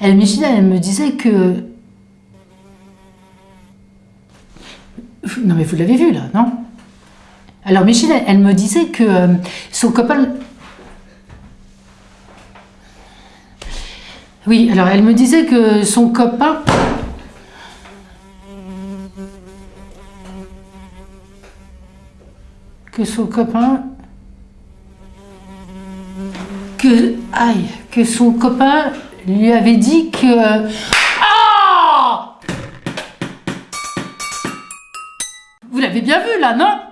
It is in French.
Elle, elle me disait que... Non mais vous l'avez vu là, non? Alors Micheline, elle, elle me disait que euh, son copain... Oui, alors elle me disait que son copain... Que son copain... Que... Aïe Que son copain lui avait dit que... Ah! Vous l'avez bien vu là, non?